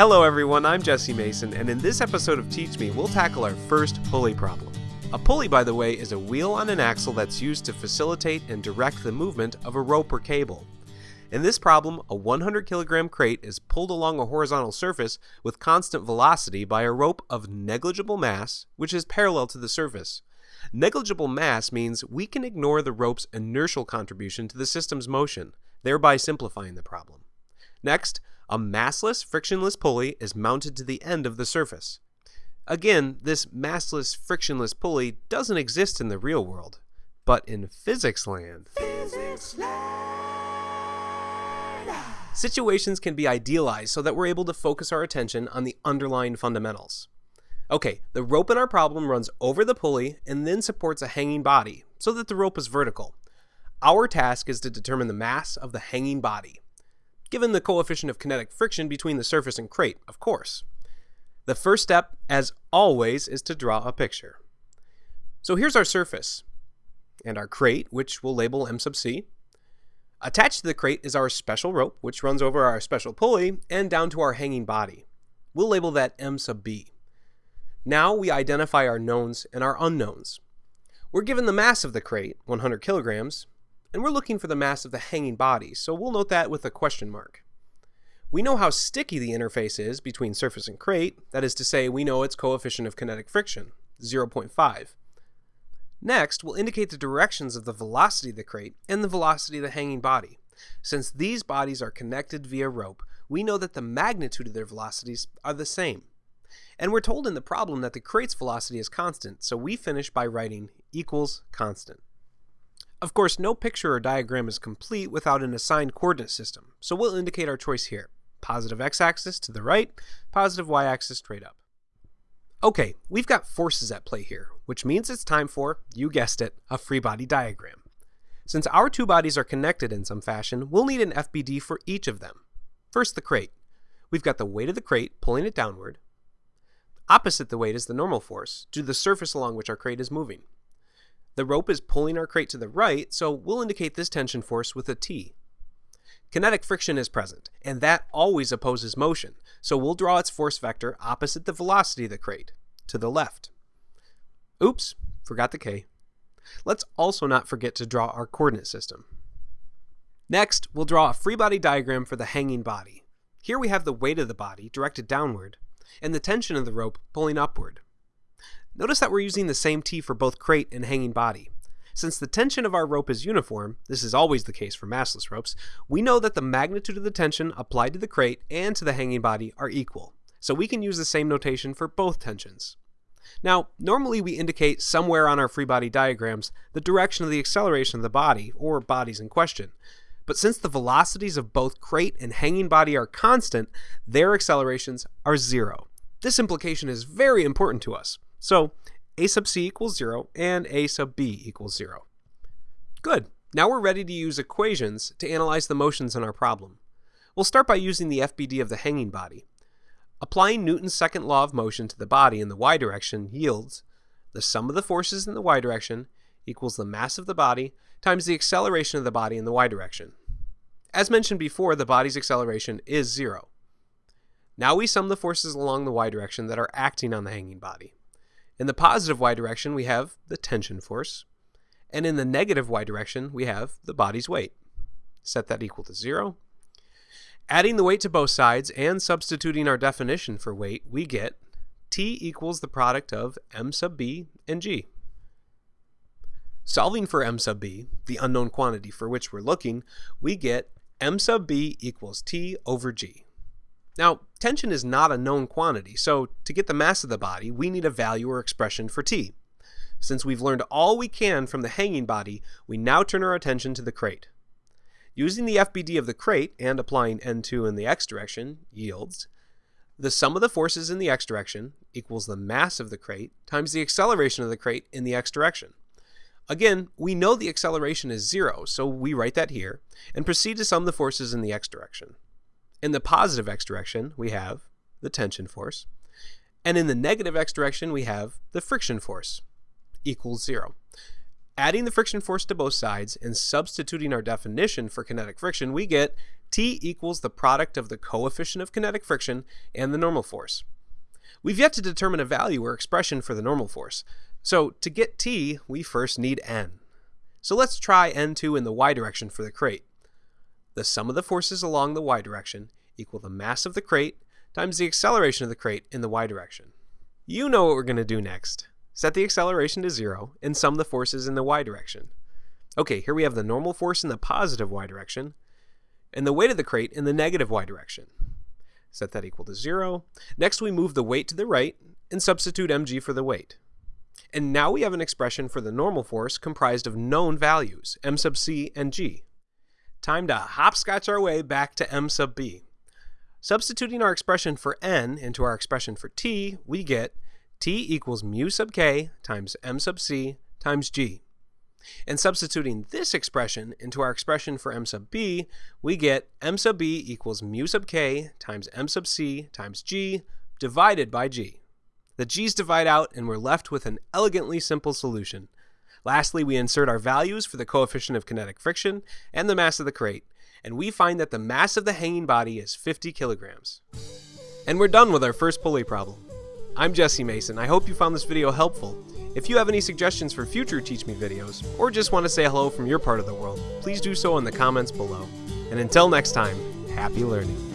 Hello everyone, I'm Jesse Mason, and in this episode of Teach Me, we'll tackle our first pulley problem. A pulley, by the way, is a wheel on an axle that's used to facilitate and direct the movement of a rope or cable. In this problem, a 100 kilogram crate is pulled along a horizontal surface with constant velocity by a rope of negligible mass, which is parallel to the surface. Negligible mass means we can ignore the rope's inertial contribution to the system's motion, thereby simplifying the problem. Next, a massless, frictionless pulley is mounted to the end of the surface. Again, this massless, frictionless pulley doesn't exist in the real world, but in physics land. Physics land. Situations can be idealized so that we're able to focus our attention on the underlying fundamentals. Okay, the rope in our problem runs over the pulley and then supports a hanging body so that the rope is vertical. Our task is to determine the mass of the hanging body given the coefficient of kinetic friction between the surface and crate, of course. The first step, as always, is to draw a picture. So here's our surface, and our crate, which we'll label M sub C. Attached to the crate is our special rope, which runs over our special pulley and down to our hanging body. We'll label that M sub B. Now we identify our knowns and our unknowns. We're given the mass of the crate, 100 kilograms, and we're looking for the mass of the hanging body, so we'll note that with a question mark. We know how sticky the interface is between surface and crate, that is to say, we know its coefficient of kinetic friction, 0.5. Next, we'll indicate the directions of the velocity of the crate and the velocity of the hanging body. Since these bodies are connected via rope, we know that the magnitude of their velocities are the same. And we're told in the problem that the crate's velocity is constant, so we finish by writing equals constant. Of course, no picture or diagram is complete without an assigned coordinate system, so we'll indicate our choice here. Positive x-axis to the right, positive y-axis straight up. Okay, we've got forces at play here, which means it's time for, you guessed it, a free body diagram. Since our two bodies are connected in some fashion, we'll need an FBD for each of them. First, the crate. We've got the weight of the crate pulling it downward. Opposite the weight is the normal force, due to the surface along which our crate is moving. The rope is pulling our crate to the right, so we'll indicate this tension force with a T. Kinetic friction is present, and that always opposes motion, so we'll draw its force vector opposite the velocity of the crate, to the left. Oops, forgot the K. Let's also not forget to draw our coordinate system. Next, we'll draw a free body diagram for the hanging body. Here we have the weight of the body directed downward, and the tension of the rope pulling upward. Notice that we're using the same T for both crate and hanging body. Since the tension of our rope is uniform, this is always the case for massless ropes, we know that the magnitude of the tension applied to the crate and to the hanging body are equal, so we can use the same notation for both tensions. Now, normally we indicate somewhere on our free body diagrams the direction of the acceleration of the body, or bodies in question. But since the velocities of both crate and hanging body are constant, their accelerations are zero. This implication is very important to us. So a sub c equals 0 and a sub b equals 0. Good. Now we're ready to use equations to analyze the motions in our problem. We'll start by using the FBD of the hanging body. Applying Newton's second law of motion to the body in the y direction yields the sum of the forces in the y direction equals the mass of the body times the acceleration of the body in the y direction. As mentioned before, the body's acceleration is zero. Now we sum the forces along the y direction that are acting on the hanging body. In the positive y direction, we have the tension force. And in the negative y direction, we have the body's weight. Set that equal to 0. Adding the weight to both sides and substituting our definition for weight, we get T equals the product of m sub b and g. Solving for m sub b, the unknown quantity for which we're looking, we get m sub b equals T over g. Now, tension is not a known quantity, so to get the mass of the body, we need a value or expression for T. Since we've learned all we can from the hanging body, we now turn our attention to the crate. Using the FBD of the crate and applying N2 in the x direction yields the sum of the forces in the x direction equals the mass of the crate times the acceleration of the crate in the x direction. Again, we know the acceleration is zero, so we write that here, and proceed to sum the forces in the x direction. In the positive x direction, we have the tension force. And in the negative x direction, we have the friction force equals zero. Adding the friction force to both sides and substituting our definition for kinetic friction, we get T equals the product of the coefficient of kinetic friction and the normal force. We've yet to determine a value or expression for the normal force, so to get T, we first need N. So let's try N2 in the y direction for the crate. The sum of the forces along the y direction equal the mass of the crate times the acceleration of the crate in the y direction. You know what we're going to do next. Set the acceleration to zero and sum the forces in the y direction. Okay, here we have the normal force in the positive y direction and the weight of the crate in the negative y direction. Set that equal to zero. Next we move the weight to the right and substitute mg for the weight. And now we have an expression for the normal force comprised of known values, m sub c and g. Time to hopscotch our way back to m sub b. Substituting our expression for n into our expression for t, we get t equals mu sub k times m sub c times g. And substituting this expression into our expression for m sub b, we get m sub b equals mu sub k times m sub c times g divided by g. The g's divide out and we're left with an elegantly simple solution. Lastly, we insert our values for the coefficient of kinetic friction and the mass of the crate, and we find that the mass of the hanging body is 50 kilograms. And we're done with our first pulley problem. I'm Jesse Mason. I hope you found this video helpful. If you have any suggestions for future Teach Me videos, or just want to say hello from your part of the world, please do so in the comments below. And until next time, happy learning.